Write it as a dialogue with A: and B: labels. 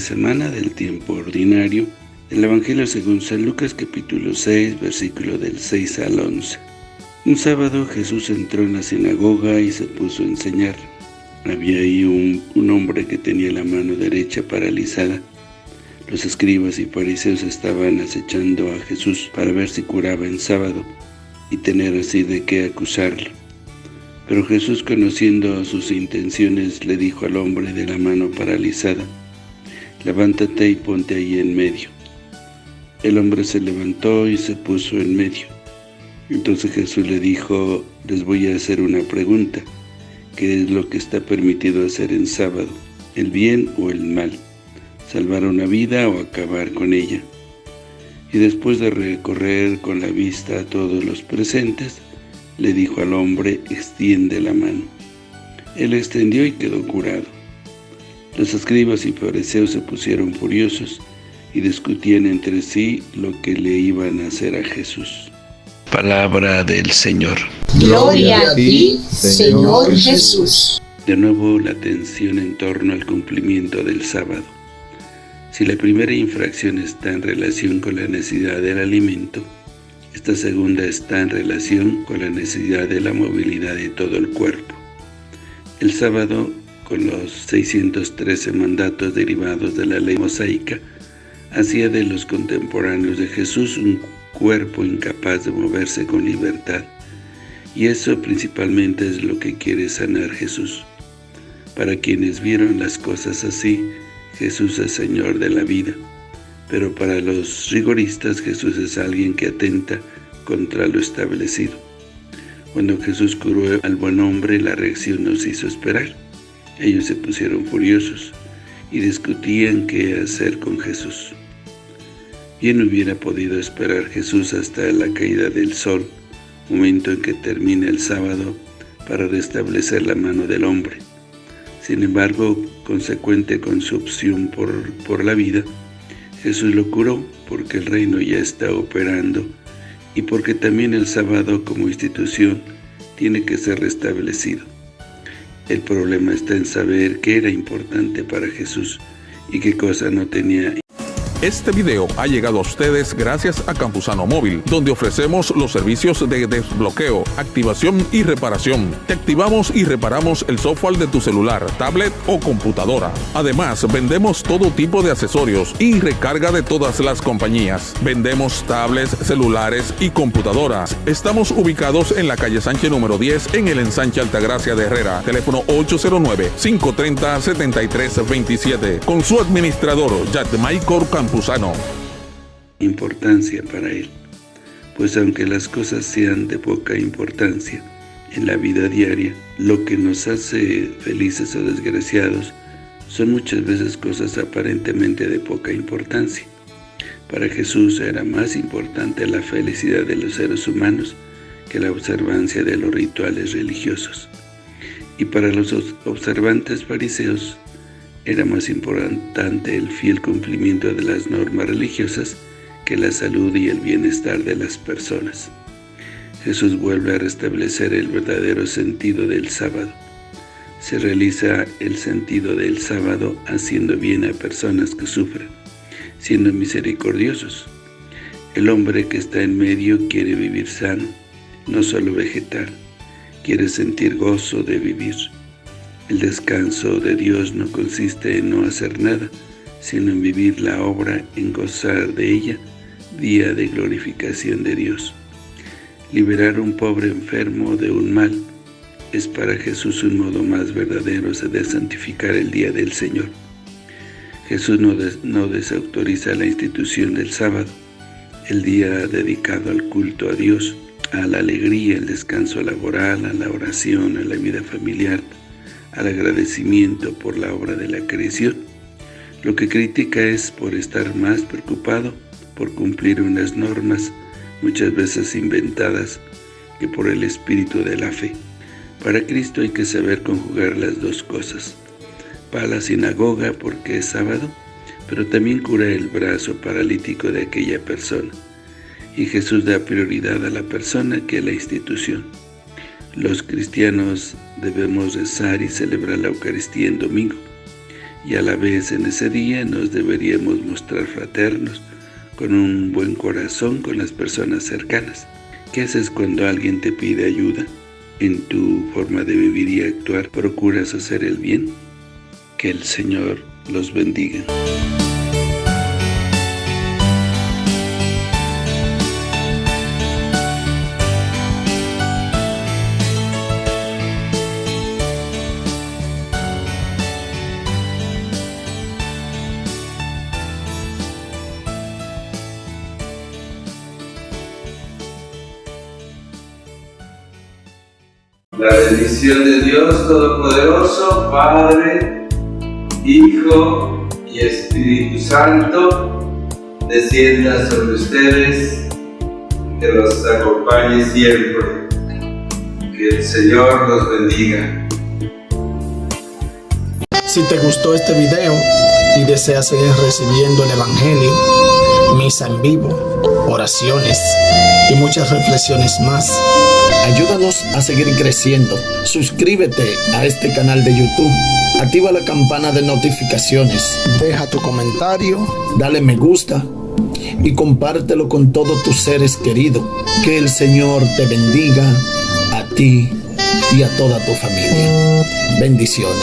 A: semana del tiempo ordinario del Evangelio según San Lucas capítulo 6, versículo del 6 al 11. Un sábado Jesús entró en la sinagoga y se puso a enseñar. Había ahí un, un hombre que tenía la mano derecha paralizada. Los escribas y fariseos estaban acechando a Jesús para ver si curaba en sábado y tener así de qué acusarlo. Pero Jesús, conociendo sus intenciones, le dijo al hombre de la mano paralizada, «Levántate y ponte ahí en medio». El hombre se levantó y se puso en medio. Entonces Jesús le dijo, «Les voy a hacer una pregunta. ¿Qué es lo que está permitido hacer en sábado? ¿El bien o el mal? ¿Salvar una vida o acabar con ella?» Y después de recorrer con la vista a todos los presentes, le dijo al hombre, extiende la mano. Él extendió y quedó curado. Los escribas y fariseos se pusieron furiosos y discutían entre sí lo que le iban a hacer a Jesús. Palabra del Señor.
B: Gloria a ti, Señor Jesús.
A: De nuevo la atención en torno al cumplimiento del sábado. Si la primera infracción está en relación con la necesidad del alimento, esta segunda está en relación con la necesidad de la movilidad de todo el cuerpo. El sábado, con los 613 mandatos derivados de la ley mosaica, hacía de los contemporáneos de Jesús un cuerpo incapaz de moverse con libertad. Y eso principalmente es lo que quiere sanar Jesús. Para quienes vieron las cosas así, Jesús es Señor de la vida pero para los rigoristas Jesús es alguien que atenta contra lo establecido. Cuando Jesús curó al buen hombre, la reacción nos hizo esperar. Ellos se pusieron furiosos y discutían qué hacer con Jesús. Bien hubiera podido esperar Jesús hasta la caída del sol, momento en que termina el sábado, para restablecer la mano del hombre. Sin embargo, consecuente con su opción por, por la vida, Jesús lo curó porque el reino ya está operando y porque también el sábado como institución tiene que ser restablecido. El problema está en saber qué era importante para Jesús y qué cosa no tenía
C: este video ha llegado a ustedes gracias a Campusano Móvil, donde ofrecemos los servicios de desbloqueo, activación y reparación. Te activamos y reparamos el software de tu celular, tablet o computadora. Además, vendemos todo tipo de accesorios y recarga de todas las compañías. Vendemos tablets, celulares y computadoras. Estamos ubicados en la calle Sánchez número 10 en el ensanche Altagracia de Herrera. Teléfono 809-530-7327. Con su administrador, Michael
A: Importancia para él, pues aunque las cosas sean de poca importancia en la vida diaria, lo que nos hace felices o desgraciados son muchas veces cosas aparentemente de poca importancia. Para Jesús era más importante la felicidad de los seres humanos que la observancia de los rituales religiosos. Y para los observantes fariseos, era más importante el fiel cumplimiento de las normas religiosas que la salud y el bienestar de las personas. Jesús vuelve a restablecer el verdadero sentido del sábado. Se realiza el sentido del sábado haciendo bien a personas que sufren, siendo misericordiosos. El hombre que está en medio quiere vivir sano, no solo vegetal, quiere sentir gozo de vivir. El descanso de Dios no consiste en no hacer nada, sino en vivir la obra, en gozar de ella, día de glorificación de Dios. Liberar a un pobre enfermo de un mal es para Jesús un modo más verdadero de santificar el día del Señor. Jesús no, no desautoriza la institución del sábado, el día dedicado al culto a Dios, a la alegría, al descanso laboral, a la oración, a la vida familiar, al agradecimiento por la obra de la creación. Lo que critica es por estar más preocupado por cumplir unas normas, muchas veces inventadas, que por el espíritu de la fe. Para Cristo hay que saber conjugar las dos cosas. Va a la sinagoga porque es sábado, pero también cura el brazo paralítico de aquella persona. Y Jesús da prioridad a la persona que a la institución. Los cristianos debemos rezar y celebrar la Eucaristía en domingo, y a la vez en ese día nos deberíamos mostrar fraternos, con un buen corazón con las personas cercanas. ¿Qué haces cuando alguien te pide ayuda? En tu forma de vivir y actuar, ¿procuras hacer el bien? Que el Señor los bendiga.
D: La bendición de Dios Todopoderoso, Padre, Hijo y Espíritu Santo, descienda sobre ustedes, que los acompañe siempre. Que el Señor los bendiga.
E: Si te gustó este video y deseas seguir recibiendo el Evangelio, misa en vivo, oraciones y muchas reflexiones más, ayúdanos a seguir creciendo. Suscríbete a este canal de YouTube. Activa la campana de notificaciones. Deja tu comentario. Dale me gusta. Y compártelo con todos tus seres queridos. Que el Señor te bendiga a ti y a toda tu familia. Bendiciones.